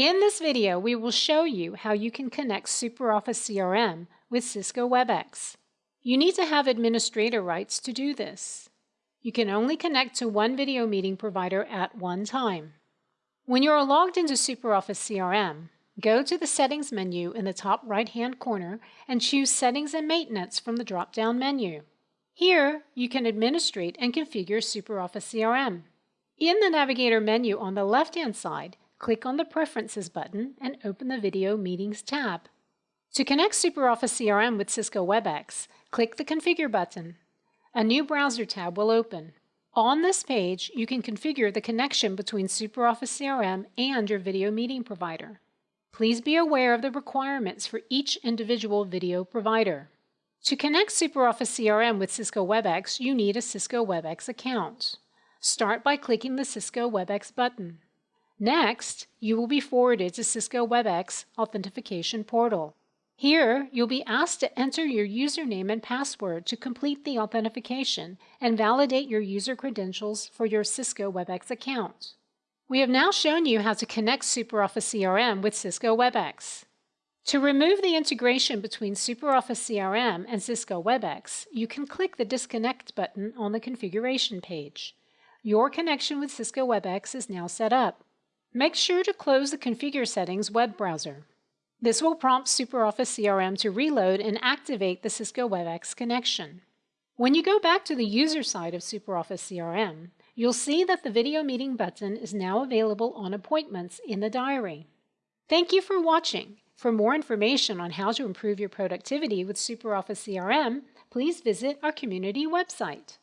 In this video, we will show you how you can connect SuperOffice CRM with Cisco WebEx. You need to have administrator rights to do this. You can only connect to one video meeting provider at one time. When you are logged into SuperOffice CRM, go to the Settings menu in the top right-hand corner and choose Settings and Maintenance from the drop-down menu. Here, you can administrate and configure SuperOffice CRM. In the Navigator menu on the left-hand side, click on the Preferences button and open the Video Meetings tab. To connect SuperOffice CRM with Cisco WebEx, click the Configure button. A new browser tab will open. On this page, you can configure the connection between SuperOffice CRM and your video meeting provider. Please be aware of the requirements for each individual video provider. To connect SuperOffice CRM with Cisco WebEx, you need a Cisco WebEx account. Start by clicking the Cisco WebEx button. Next, you will be forwarded to Cisco WebEx Authentication Portal. Here, you'll be asked to enter your username and password to complete the authentication and validate your user credentials for your Cisco WebEx account. We have now shown you how to connect SuperOffice CRM with Cisco WebEx. To remove the integration between SuperOffice CRM and Cisco WebEx, you can click the Disconnect button on the configuration page. Your connection with Cisco WebEx is now set up. Make sure to close the Configure Settings web browser. This will prompt SuperOffice CRM to reload and activate the Cisco WebEx connection. When you go back to the user side of SuperOffice CRM, you'll see that the Video Meeting button is now available on Appointments in the diary. Thank you for watching. For more information on how to improve your productivity with SuperOffice CRM, please visit our community website.